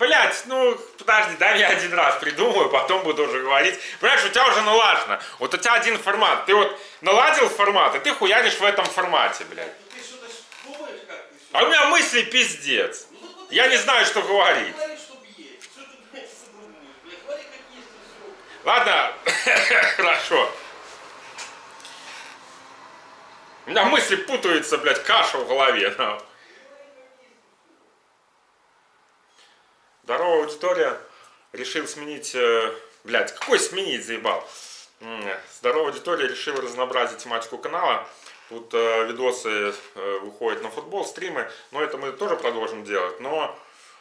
Блять, ну, подожди, дай я один раз придумаю, потом буду уже говорить. Понимаешь, у тебя уже налажено. Вот у тебя один формат. Ты вот наладил формат, и ты хуяришь в этом формате, блядь. Ты что-то думаешь как? Ты? А у меня мысли пиздец. Ну, так вот Я не знаю, что говорить. Ладно, хорошо. У меня мысли путаются, блядь, каша в голове. нахуй. Здорово, аудитория. Решил сменить... э, Блядь, какой сменить, заебал? Здорово, аудитория. Решил разнообразить тематику канала. Тут э, видосы э, выходят на футбол, стримы. Но это мы тоже продолжим делать. Но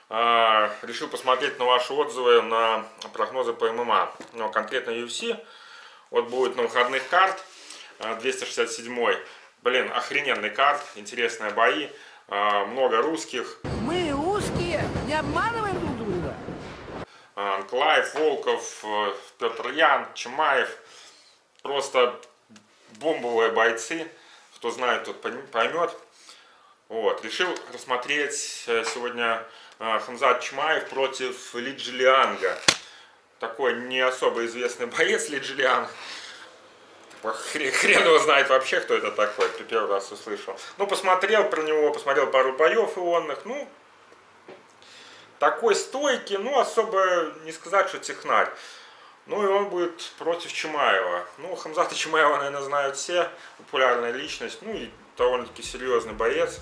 э, решил посмотреть на ваши отзывы на прогнозы по ММА. Но конкретно UFC. Вот будет на выходных карт. э, 267 Блин, охрененный карт. Интересные бои. э, Много русских. Мы узкие, не обманываем А, Анклаев, Волков, э, Петр Ян, Чимаев. Просто бомбовые бойцы. Кто знает, тот пойм- поймет. Вот. Решил рассмотреть э, сегодня э, Хамзат Чимаев против Ли Джилианга. Такой не особо известный боец Ли Джилианг. Хрен, его знает вообще, кто это такой. Первый раз услышал. Ну, посмотрел про него, посмотрел пару боев ионных. Ну, такой стойкий, ну, особо не сказать, что технарь. Ну, и он будет против Чимаева. Ну, Хамзата Чимаева, наверное, знают все. Популярная личность. Ну, и довольно-таки серьезный боец.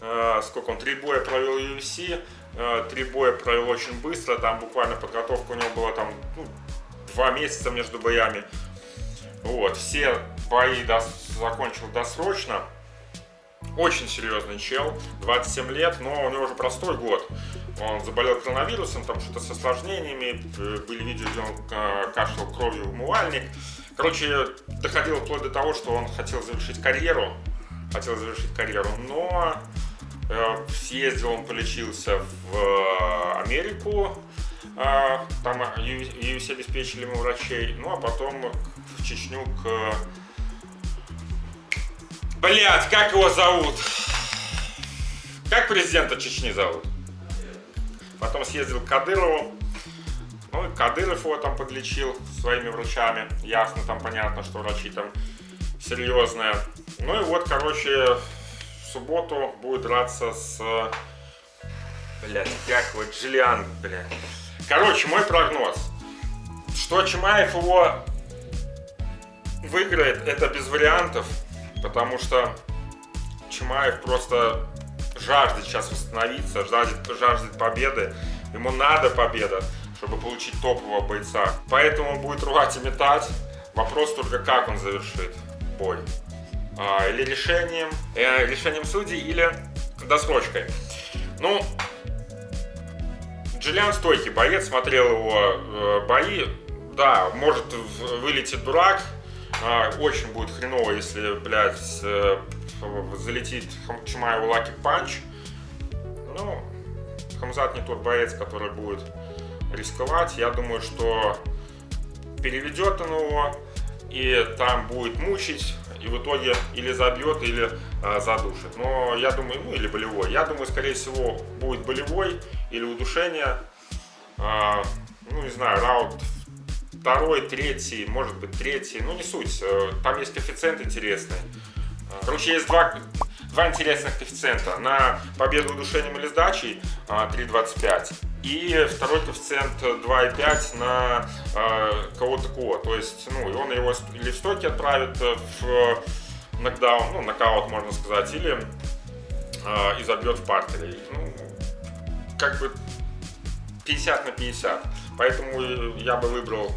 Э, Сколько он? Три боя провел в UFC. э, Три боя провел очень быстро. Там буквально подготовка у него была там ну, два месяца между боями. Вот, все бои дос- закончил досрочно. Очень серьезный чел, 27 лет, но у него уже простой год. Он заболел коронавирусом, там что-то с осложнениями, э, были видео, где он э, кашлял кровью в умывальник. Короче, доходило вплоть до того, что он хотел завершить карьеру, хотел завершить карьеру, но э, съездил, он полечился в Америку, там UFC обеспечили ему врачей, ну а потом в Чечню к... Блять, как его зовут? Как президента Чечни зовут? Потом съездил к Кадырову. Ну, и Кадыров его там подлечил своими врачами. Ясно, там понятно, что врачи там серьезные. Ну и вот, короче, в субботу будет драться с... Блядь, как его, Джиллиан, блядь. Короче, мой прогноз. Что Чимаев его выиграет, это без вариантов. Потому что Чимаев просто жаждет сейчас восстановиться, жаждет, жаждет победы. Ему надо победа, чтобы получить топового бойца. Поэтому он будет рвать и метать. Вопрос только, как он завершит бой. А, или решением, э, решением судей, или досрочкой. Ну, Джиллиан стойкий боец, смотрел его э, бои. Да, может вылетит дурак. А, очень будет хреново, если, блядь, э, залетит Чимаеву lucky punch. Ну, Хамзат не тот боец, который будет рисковать. Я думаю, что переведет он его, и там будет мучить, и в итоге или забьет, или а, задушит. Но я думаю, ну или болевой. Я думаю, скорее всего, будет болевой или удушение. А, ну, не знаю, раунд второй, третий, может быть, третий. Ну, не суть. Э, Там есть коэффициент интересный. А, Короче, есть два, два интересных коэффициента. На победу удушением или сдачей а, 3.25. И второй коэффициент 2.5 на кого-то кого. То есть, ну, и он его или в стойке отправит э, в нокдаун, ну, нокаут, можно сказать, или а, и забьет в партере. Ну, как бы 50 на 50. Поэтому э, я бы выбрал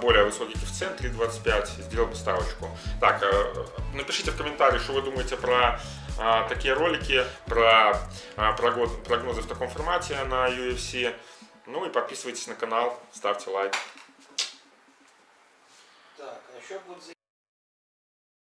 более высокий коэффициент 3.25 и сделал бы ставочку. Так, э, напишите в комментариях, что вы думаете про а, такие ролики, про прогноз- прогнозы в таком формате на UFC. Ну и подписывайтесь на канал, ставьте лайк. Так, а еще будет